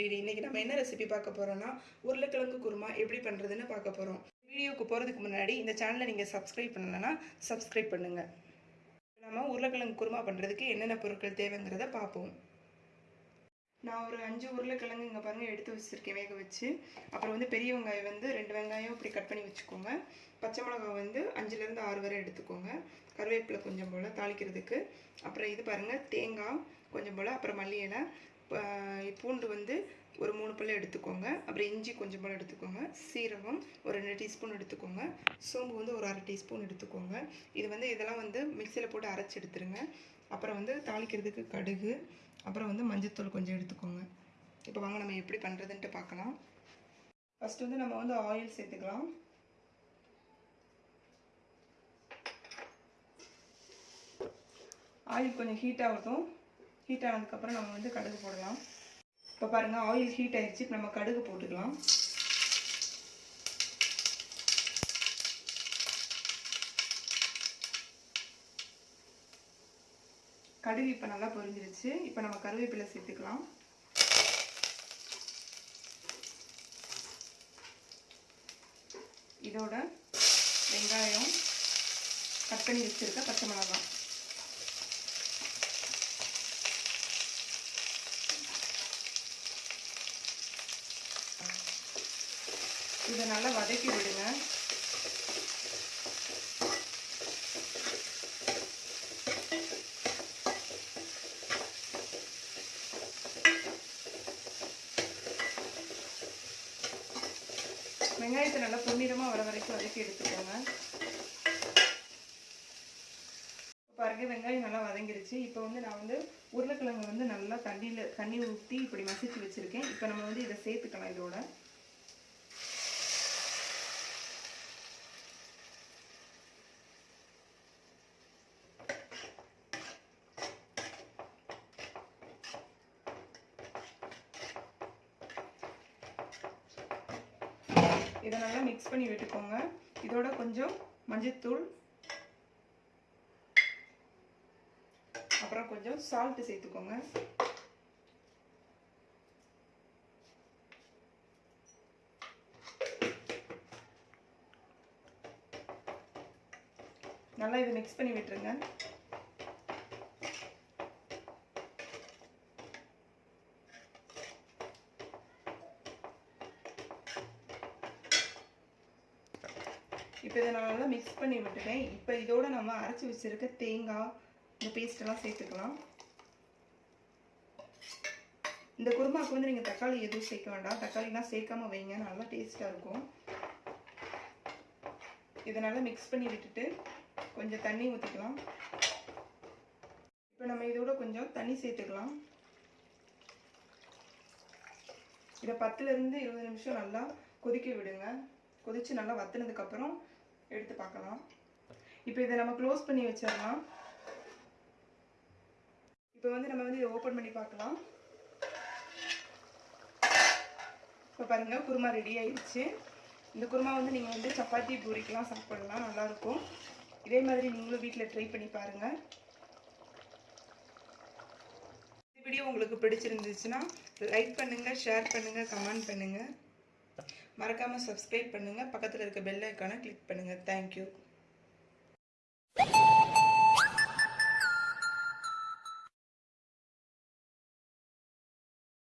நம்ம என்ன ரெசிபி பார்க்க போகிறோன்னா உருளைக்கிழங்கு குருமா எப்படி பண்ணுறதுன்னு பார்க்க போகிறோம் வீடியோக்கு போகிறதுக்கு முன்னாடி இந்த சேனலை நீங்கள் சப்ஸ்கிரைப் பண்ணலைன்னா சப்ஸ்கிரைப் பண்ணுங்கள் நம்ம உருளைக்கிழங்கு குருமா பண்ணுறதுக்கு என்னென்ன பொருட்கள் தேவைங்கிறத பார்ப்போம். நான் ஒரு அஞ்சு உருளைக்கிழங்கு இங்கே பாருங்கள் எடுத்து வச்சுருக்கேன் வேக வச்சு. அப்புறம் வந்து பெரிய வெங்காயம் வந்து ரெண்டு வெங்காயம் இப்படி கட் பண்ணி வச்சுக்கோங்க. பச்சை மிளகாய் வந்து அஞ்சுலேருந்து ஆறு வரை எடுத்துக்கோங்க. கருவேப்பிலை கொஞ்சம் போல் தாளிக்கிறதுக்கு. அப்புறம் இது பாருங்கள் தேங்காய் கொஞ்சம் போல் அப்புறம் மல்லி இலை பூண்டு வந்து ஒரு மூணு பல்லு எடுத்துக்கோங்க. அப்புறம் இஞ்சி கொஞ்சம் போல் எடுத்துக்கோங்க. சீரகம் ஒரு ரெண்டு டீஸ்பூன் எடுத்துக்கோங்க. சோம்பு வந்து ஒரு அரை டீஸ்பூன் எடுத்துக்கோங்க. இது வந்து இதெல்லாம் வந்து மிக்சியில் போட்டு அரைச்சி எடுத்துருங்க. அப்புறம் வந்து தாளிக்கிறதுக்கு கடுகு. அப்புறம் வந்து மஞ்சத்தூள் கொஞ்சம் எடுத்துக்கோங்க. இப்போ வாங்க நம்ம எப்படி பண்ணுறதுன்ட்டு பார்க்கலாம். ஃபஸ்ட்டு வந்து நம்ம வந்து ஆயில் சேர்த்துக்கலாம். ஆயில் கொஞ்சம் ஹீட் ஆகட்டும். ஹீட் ஆனதுக்கப்புறம் நம்ம வந்து கடுகு போடலாம். இப்போ பாருங்கள் ஆயில் ஹீட் ஆகிடுச்சு இப்போ நம்ம கடுகு போட்டுக்கலாம். கடுகு இப்போ நல்லா பொரிஞ்சிருச்சு. இப்போ நம்ம கருவேப்பிலை சேர்த்துக்கலாம். இதோட வெங்காயம் கட் பண்ணி வச்சுருக்க பச்சை மிளகாய். இதை நல்லா வதக்கி விடுங்க. வெங்காயத்தை நல்லா பொன்னிறமாக வர வரைக்கும் வதக்கி எடுத்துக்கோங்க. பாருங்க வெங்காயம் நல்லா வதங்கிருச்சு. இப்போ வந்து நான் வந்து உருளைக்கிழங்கு வந்து நல்லா தண்ணியில் தண்ணி ஊற்றி இப்படி மசிச்சு வச்சுருக்கேன். இப்போ நம்ம வந்து இதை சேர்த்துக்கலாம் இதோட. இதை நல்லா மிக்ஸ் பண்ணி விட்டுக்கோங்க. இதோட கொஞ்சம் மஞ்சத்தூள் அப்புறம் கொஞ்சம் சால்ட்டு சேர்த்துக்கோங்க. நல்லா இதை மிக்ஸ் பண்ணி விட்டுருங்க. இப்போ இதை நான் நல்லா மிக்ஸ் பண்ணி விட்டுட்டேன். இப்போ இதோட நம்ம அரைச்சி வச்சுருக்க தேங்காய் இந்த பேஸ்ட்டெல்லாம் சேர்த்துக்கலாம். இந்த குருமாவுக்கு வந்து நீங்கள் தக்காளி எதுவும் சேர்க்க வேண்டாம். தக்காளிலாம் சேர்க்காம வைங்க நல்லா டேஸ்ட்டாக இருக்கும். இதை நல்லா மிக்ஸ் பண்ணி விட்டுட்டு கொஞ்சம் தண்ணி ஊற்றிக்கலாம் இப்போ நம்ம இதோட கொஞ்சம் தண்ணி சேர்த்துக்கலாம். இதை பத்துலேருந்து இருபது நிமிஷம் நல்லா கொதிக்க விடுங்க. கொதித்து நல்லா வத்துனதுக்கப்புறம் எடுத்து பார்க்கலாம். இப்போ இதை நம்ம க்ளோஸ் பண்ணி வச்சிடலாம். இப்போ வந்து நம்ம வந்து இதை ஓப்பன் பண்ணி பார்க்கலாம். இப்போ பாருங்கள் குருமா ரெடி ஆயிடுச்சு இந்த குருமா வந்து நீங்கள் வந்து சப்பாத்தி பூரிக்கெலாம் சாப்பிடலாம் நல்லாயிருக்கும். இதே மாதிரி நீங்களும் வீட்டில் ட்ரை பண்ணி பாருங்கள் இந்த வீடியோ உங்களுக்கு பிடிச்சிருந்துச்சுன்னா லைக் பண்ணுங்கள் ஷேர் பண்ணுங்கள் கமெண்ட் பண்ணுங்கள் மறக்காமல் சப்ஸ்கிரைப் பண்ணுங்கள் பக்கத்தில் இருக்க பெல் ஐக்கானை கிளிக் பண்ணுங்கள் தேங்க்யூ